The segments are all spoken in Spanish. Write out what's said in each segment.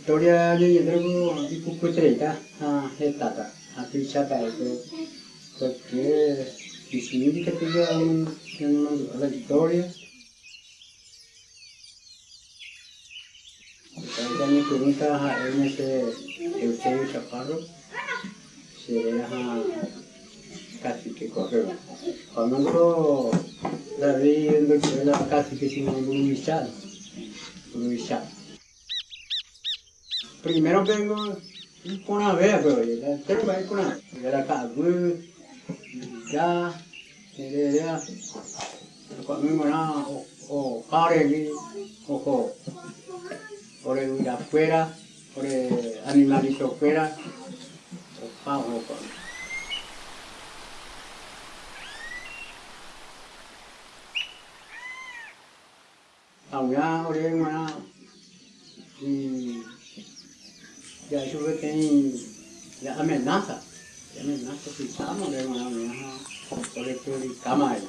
Historia de Yedrogo y Pucutreta, a Hetata, a Pichata, porque si significa que ya la historia, Ella me pregunta a él ese Eusebio Chaparro, si era casi que correo. Cuando David era casi que sin un michal, michal. Primero vengo con una vez, pero ya tengo que ir con una. Era cagu, ya, ya, ya. Cuando me o o pare, o por el afuera, por el animalito afuera, o pavo. Ahora, ahora, y ya yo que tengo la amenaza, la amenaza que estamos, de una amenaza por el que el cama ahí.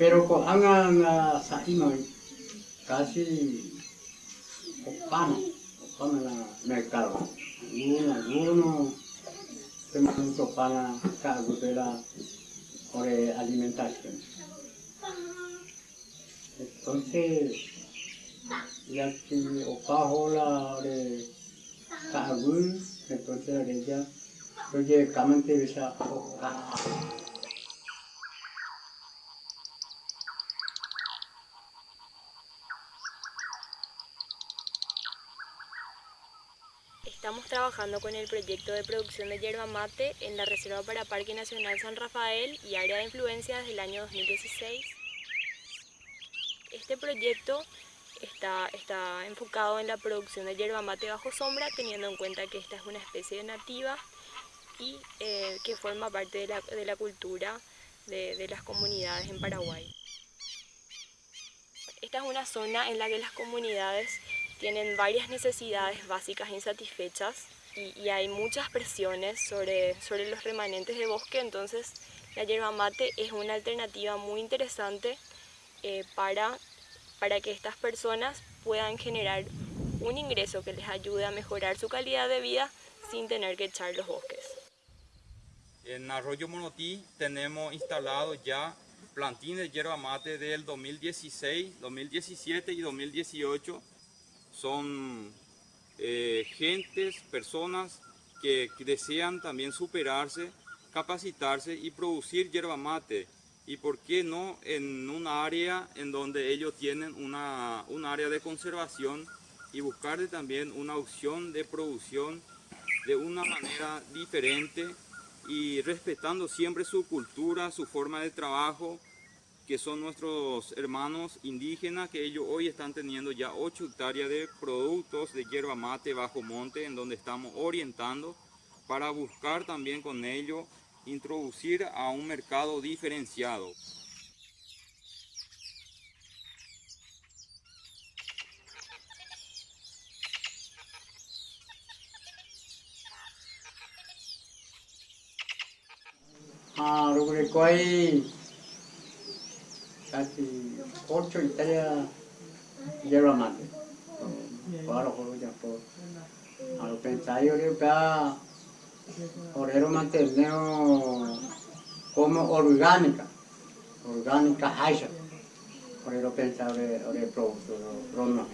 Pero con angan sa imay, casi opama, opama la mercado. Alguno, alguno, se para cargo de la por alimentación. Entonces, ya que opajo la de cargo, entonces ella, oye, camante esa Estamos trabajando con el proyecto de producción de yerba mate en la Reserva para Parque Nacional San Rafael y Área de Influencia desde el año 2016. Este proyecto está, está enfocado en la producción de yerba mate bajo sombra, teniendo en cuenta que esta es una especie nativa y eh, que forma parte de la, de la cultura de, de las comunidades en Paraguay. Esta es una zona en la que las comunidades tienen varias necesidades básicas insatisfechas y, y, hay muchas presiones sobre, sobre los remanentes de bosque, entonces la yerba mate es una alternativa muy interesante eh, para, para que estas personas puedan generar un ingreso que les ayude a mejorar su calidad de vida sin tener que echar los bosques. En Arroyo Monotí tenemos instalado ya plantín de yerba mate del 2016, 2017 y 2018 son eh, gentes, personas que, desean también superarse, capacitarse y producir yerba mate. Y por qué no en un área en donde ellos tienen una, un área de conservación y buscarle también una opción de producción de una manera diferente y respetando siempre su cultura, su forma de trabajo, que son nuestros hermanos indígenas, que ellos hoy están teniendo ya 8 hectáreas de productos de hierba mate bajo monte, en donde estamos orientando para buscar también con ello introducir a un mercado diferenciado. Ah, que casi ocho hectáreas hierba mate. Para por ya por. A lo pensar yo creo que Orero materneo como orgánica, orgánica haya. Orero pensar ore producto, rono.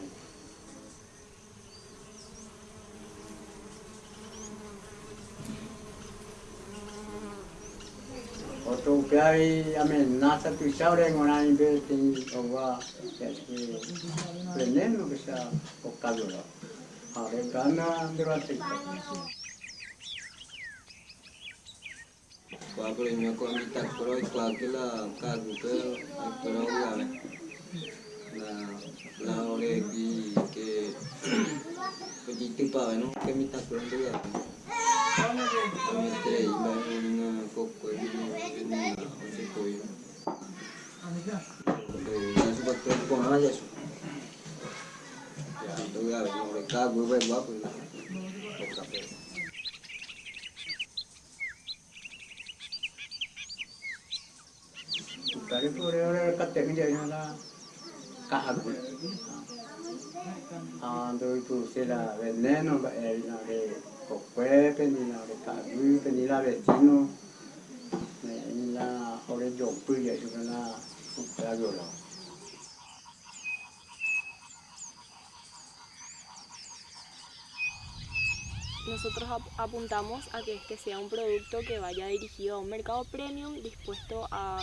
Otro que hay amenaza tu chaure en una inversión o va a oleneno que sea o calor. Ahora gana de la premio kwa mitakro kwa kila kaguke ekoro gale. La la ore ki ke Pagiti pa no ya. Kami tre iba. Ya ya ba ba ko. Okape. Kali pure ore kate ni jadi na kahagu ah do itu sila veneno ba el na de kokwe ni na de kagu ni la vecino ni la ore yo pu ya su na ka yo la Nosotros ap- apuntamos a que este sea un producto que vaya dirigido a un mercado premium dispuesto a,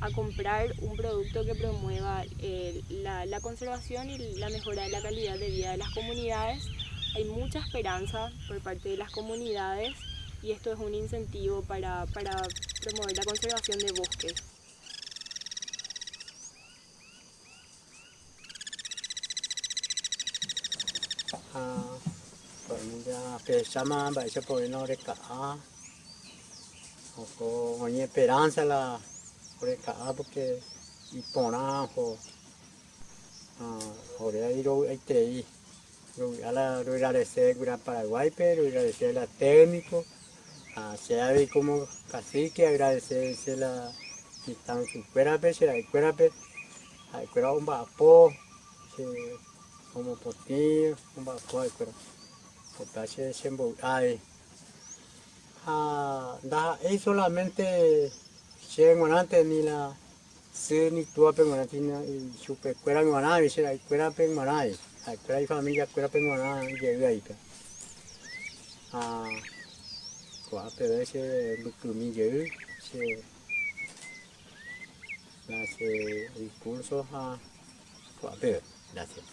a comprar un producto que promueva eh, la, la conservación y la mejora de la calidad de vida de las comunidades. Hay mucha esperanza por parte de las comunidades y esto es un incentivo para, promover la conservación de bosques. ah còn ya se oni esperanza la ore ka porque y pona ho ah ore ahí ro ahí te ahí ro ala la de se gura Paraguay pero agradecer la técnico a sea de como cacique agradecer se la que están su fuera pe se la fuera pe ai fuera un bapo se como potinho un bapo ai fuera Potache sembo ay ah es solamente chengonante ni la se ni tua pengonante ni chupe cuera ngona y se la cuera pengona y ay cuera y familia cuera pengona llega ahí pe ah quả pe ese lukumi llega se la se a quả pe gracias